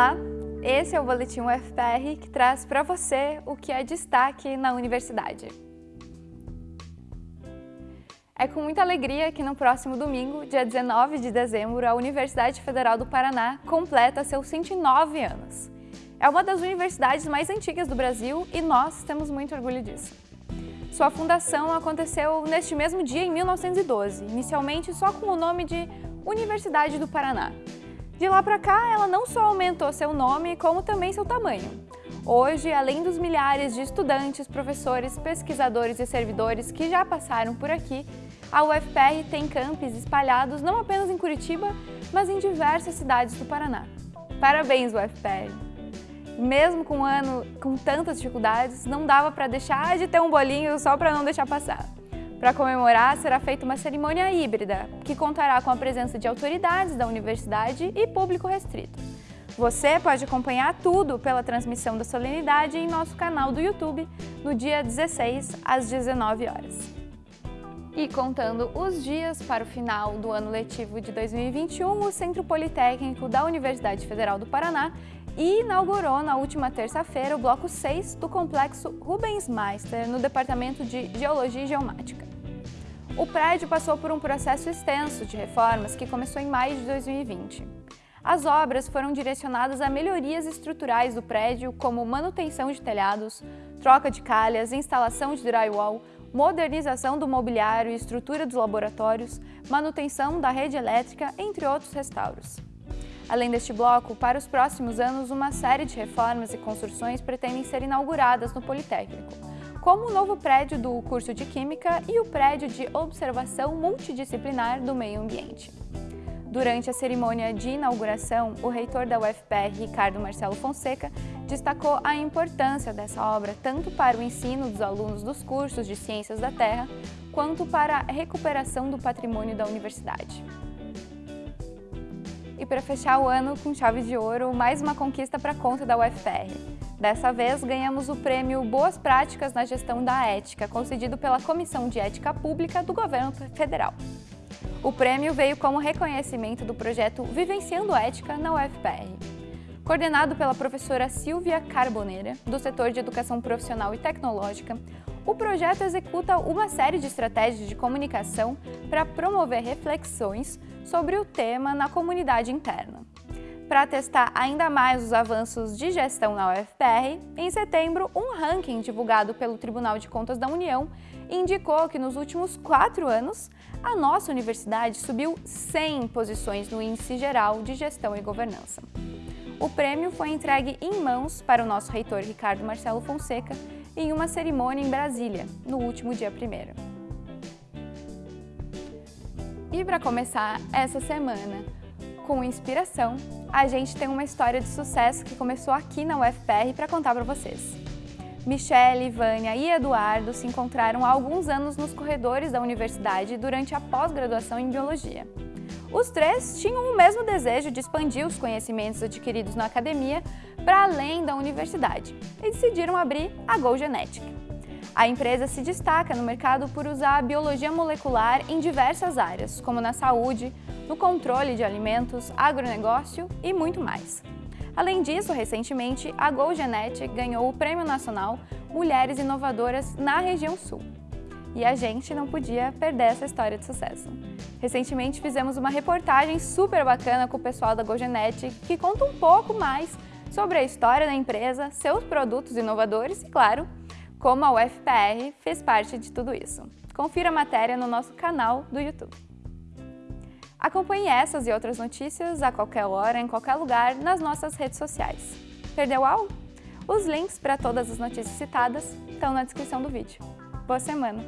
Olá, esse é o Boletim UFPR que traz para você o que é destaque na universidade. É com muita alegria que no próximo domingo, dia 19 de dezembro, a Universidade Federal do Paraná completa seus 109 anos. É uma das universidades mais antigas do Brasil e nós temos muito orgulho disso. Sua fundação aconteceu neste mesmo dia em 1912, inicialmente só com o nome de Universidade do Paraná, de lá para cá, ela não só aumentou seu nome, como também seu tamanho. Hoje, além dos milhares de estudantes, professores, pesquisadores e servidores que já passaram por aqui, a UFPR tem campos espalhados não apenas em Curitiba, mas em diversas cidades do Paraná. Parabéns, UFPR! Mesmo com um ano com tantas dificuldades, não dava para deixar de ter um bolinho só para não deixar passar. Para comemorar, será feita uma cerimônia híbrida, que contará com a presença de autoridades da universidade e público restrito. Você pode acompanhar tudo pela transmissão da solenidade em nosso canal do YouTube no dia 16, às 19 horas. E contando os dias para o final do ano letivo de 2021, o Centro Politécnico da Universidade Federal do Paraná inaugurou na última terça-feira o bloco 6 do complexo Rubens Meister, no Departamento de Geologia e Geomática. O prédio passou por um processo extenso de reformas que começou em maio de 2020. As obras foram direcionadas a melhorias estruturais do prédio, como manutenção de telhados, troca de calhas, instalação de drywall, modernização do mobiliário e estrutura dos laboratórios, manutenção da rede elétrica, entre outros restauros. Além deste bloco, para os próximos anos, uma série de reformas e construções pretendem ser inauguradas no Politécnico, como o novo prédio do curso de Química e o prédio de observação multidisciplinar do meio ambiente. Durante a cerimônia de inauguração, o reitor da UFPR, Ricardo Marcelo Fonseca, destacou a importância dessa obra tanto para o ensino dos alunos dos cursos de Ciências da Terra, quanto para a recuperação do patrimônio da universidade. E para fechar o ano com chave de ouro, mais uma conquista para a conta da UFPR. Dessa vez, ganhamos o prêmio Boas Práticas na Gestão da Ética, concedido pela Comissão de Ética Pública do Governo Federal. O prêmio veio como reconhecimento do projeto Vivenciando Ética na UFPR. Coordenado pela professora Silvia Carboneira, do setor de Educação Profissional e Tecnológica, o projeto executa uma série de estratégias de comunicação para promover reflexões sobre o tema na comunidade interna. Para testar ainda mais os avanços de gestão na UFPR, em setembro, um ranking divulgado pelo Tribunal de Contas da União indicou que nos últimos quatro anos, a nossa universidade subiu 100 posições no Índice Geral de Gestão e Governança. O prêmio foi entregue em mãos para o nosso reitor Ricardo Marcelo Fonseca em uma cerimônia em Brasília, no último dia 1 E para começar essa semana, com inspiração, a gente tem uma história de sucesso que começou aqui na UFPR para contar para vocês. Michele, Vânia e Eduardo se encontraram há alguns anos nos corredores da universidade durante a pós-graduação em Biologia. Os três tinham o mesmo desejo de expandir os conhecimentos adquiridos na academia para além da universidade e decidiram abrir a Go Genetic. A empresa se destaca no mercado por usar a biologia molecular em diversas áreas, como na saúde, no controle de alimentos, agronegócio e muito mais. Além disso, recentemente, a GoGenet ganhou o Prêmio Nacional Mulheres Inovadoras na região Sul. E a gente não podia perder essa história de sucesso. Recentemente fizemos uma reportagem super bacana com o pessoal da GoGenet que conta um pouco mais sobre a história da empresa, seus produtos inovadores e, claro, como a UFPR fez parte de tudo isso. Confira a matéria no nosso canal do YouTube. Acompanhe essas e outras notícias a qualquer hora, em qualquer lugar, nas nossas redes sociais. Perdeu algo? Os links para todas as notícias citadas estão na descrição do vídeo. Boa semana!